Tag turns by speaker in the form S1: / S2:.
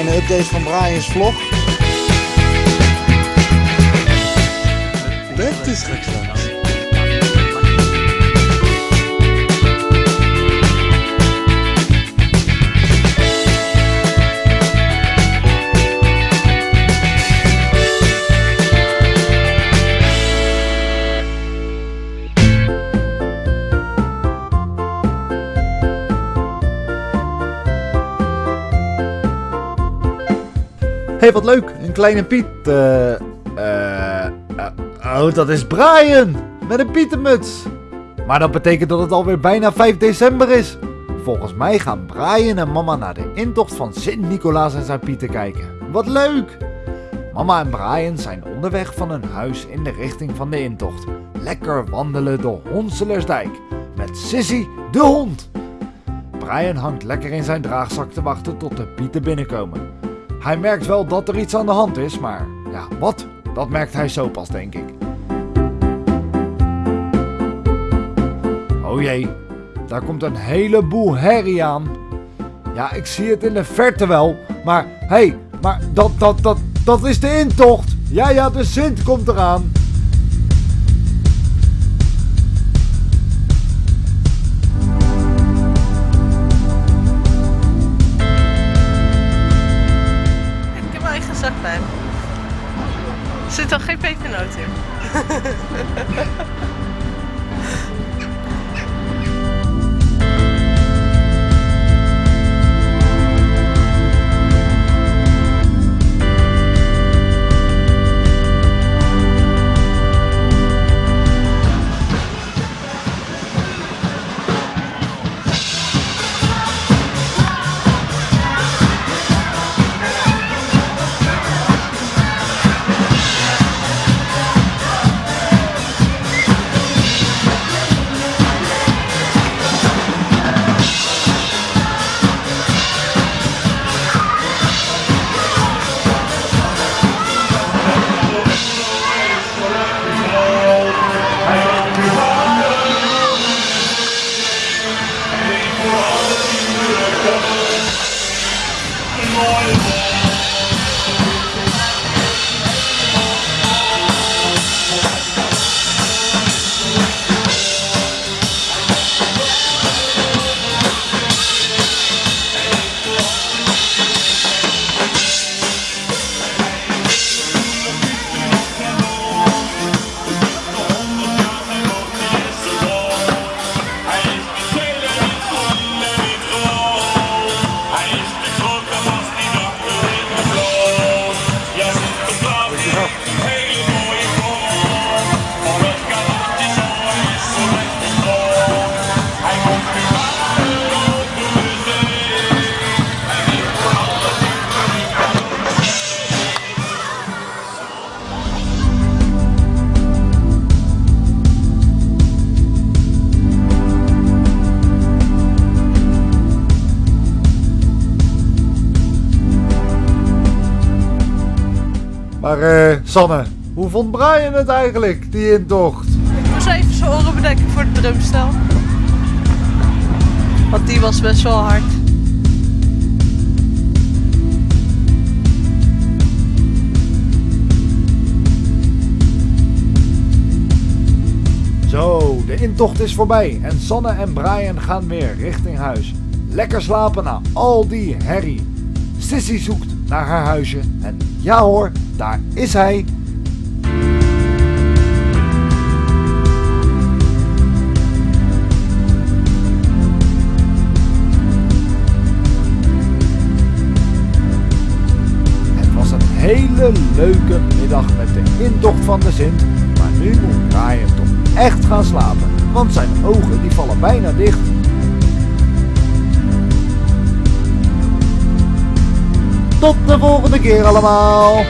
S1: kleine update van Brian's vlog.
S2: Dat is.
S3: Hey, wat leuk. Een kleine Piet. eh eh, eh, oh, dat is Brian. Met een Pietermuts. Maar dat betekent dat het alweer bijna 5 december is. Volgens mij gaan Brian en mama naar de intocht van Sint-Nicolaas en zijn Pieter kijken. Wat leuk! Mama en Brian zijn onderweg van hun huis in de richting van de intocht. Lekker wandelen door Honselersdijk. Met Sissy, de hond. Brian hangt lekker in zijn draagzak te wachten tot de Pieten binnenkomen. Hij merkt wel dat er iets aan de hand is, maar ja, wat? Dat merkt hij zo pas, denk ik. Oh jee, daar komt een heleboel herrie aan. Ja, ik zie het in de verte wel, maar hé, hey, maar dat, dat, dat, dat is de intocht. Ja, ja, de Sint komt eraan.
S4: Er zit toch geen pepernoot in? Come on.
S3: Maar eh, Sanne, hoe vond Brian het eigenlijk, die intocht?
S4: Ik moest even zijn oren bedekken voor de drumstel. Want die was best wel hard.
S3: Zo, de intocht is voorbij en Sanne en Brian gaan weer richting huis. Lekker slapen na al die herrie. Sissy zoekt naar haar huisje en ja hoor, daar is hij. Het was een hele leuke middag met de intocht van de Sint, maar nu moet Brian toch echt gaan slapen, want zijn ogen die vallen bijna dicht. Tot de volgende keer allemaal!